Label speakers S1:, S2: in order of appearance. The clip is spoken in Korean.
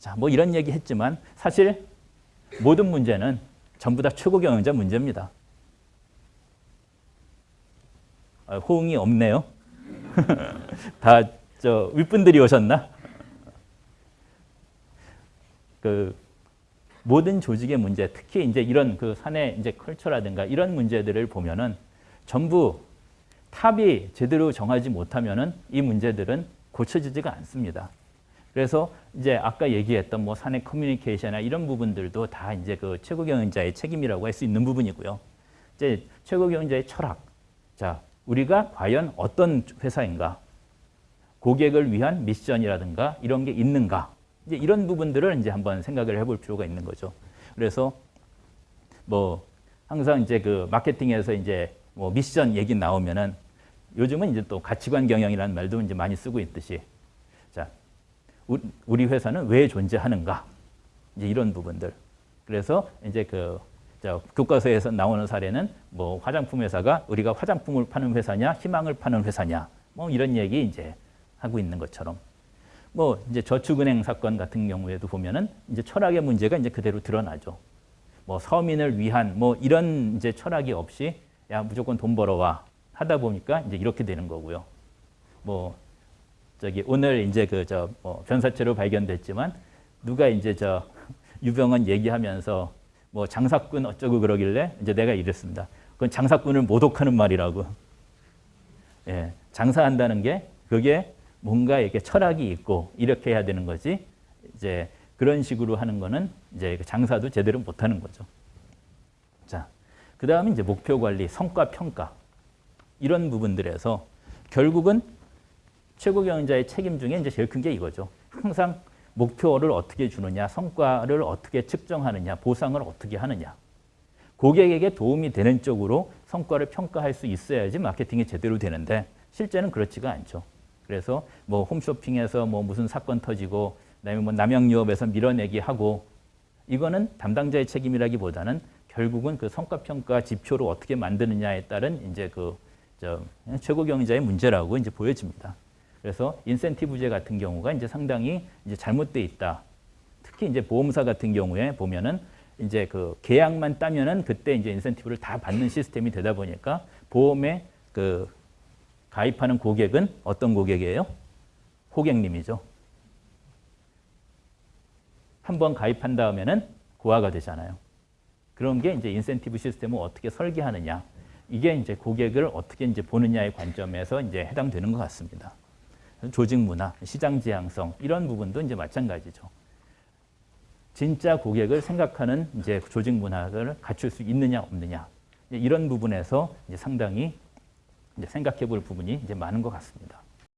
S1: 자, 뭐 이런 얘기 했지만 사실 모든 문제는 전부 다 최고 경영자 문제입니다. 아, 호응이 없네요. 다 저 윗분들이 오셨나? 그 모든 조직의 문제, 특히 이제 이런 그 사내 이제 컬처라든가 이런 문제들을 보면은 전부 탑이 제대로 정하지 못하면은 이 문제들은 고쳐지지가 않습니다. 그래서 이제 아까 얘기했던 뭐 사내 커뮤니케이션이나 이런 부분들도 다 이제 그 최고 경영자의 책임이라고 할 수 있는 부분이고요. 이제 최고 경영자의 철학. 자, 우리가 과연 어떤 회사인가? 고객을 위한 미션이라든가 이런 게 있는가? 이제 이런 부분들을 이제 한번 생각을 해볼 필요가 있는 거죠. 그래서 뭐 항상 이제 그 마케팅에서 이제 뭐 미션 얘기 나오면은 요즘은 이제 또 가치관 경영이라는 말도 이제 많이 쓰고 있듯이 자 우리 회사는 왜 존재하는가 이제 이런 부분들 그래서 이제 그 교과서에서 나오는 사례는 뭐 화장품 회사가 우리가 화장품을 파는 회사냐 희망을 파는 회사냐 뭐 이런 얘기 이제 하고 있는 것처럼 뭐 이제 저축은행 사건 같은 경우에도 보면은 이제 철학의 문제가 이제 그대로 드러나죠. 뭐 서민을 위한 뭐 이런 이제 철학이 없이 야 무조건 돈 벌어와 하다 보니까 이제 이렇게 되는 거고요. 뭐 저기 오늘 이제 그 저 뭐 변사체로 발견됐지만 누가 이제 저 유병헌 얘기하면서 뭐 장사꾼 어쩌고 그러길래 이제 내가 이랬습니다. 그건 장사꾼을 모독하는 말이라고. 예, 장사한다는 게 그게 뭔가 이렇게 철학이 있고 이렇게 해야 되는 거지. 이제 그런 식으로 하는 거는 이제 그 장사도 제대로 못 하는 거죠. 자, 그 다음에 이제 목표 관리, 성과 평가 이런 부분들에서 결국은 최고 경영자의 책임 중에 이제 제일 큰 게 이거죠. 항상 목표를 어떻게 주느냐, 성과를 어떻게 측정하느냐, 보상을 어떻게 하느냐. 고객에게 도움이 되는 쪽으로 성과를 평가할 수 있어야지 마케팅이 제대로 되는데 실제는 그렇지가 않죠. 그래서 뭐 홈쇼핑에서 뭐 무슨 사건 터지고 그다음에 뭐 남양유업에서 밀어내기 하고 이거는 담당자의 책임이라기보다는 결국은 그 성과평가 지표로 어떻게 만드느냐에 따른 이제 그 최고 경영자의 문제라고 이제 보여집니다. 그래서 인센티브제 같은 경우가 이제 상당히 이제 잘못돼 있다. 특히 이제 보험사 같은 경우에 보면은 이제 그 계약만 따면은 그때 이제 인센티브를 다 받는 시스템이 되다 보니까 보험에 그 가입하는 고객은 어떤 고객이에요? 호객님이죠. 한 번 가입한 다음에는 고화가 되잖아요. 그런 게 이제 인센티브 시스템을 어떻게 설계하느냐. 이게 이제 고객을 어떻게 이제 보느냐의 관점에서 이제 해당되는 것 같습니다. 조직 문화, 시장 지향성 이런 부분도 이제 마찬가지죠. 진짜 고객을 생각하는 이제 조직 문화를 갖출 수 있느냐 없느냐 이런 부분에서 이제 상당히 이제 생각해 볼 부분이 이제 많은 것 같습니다.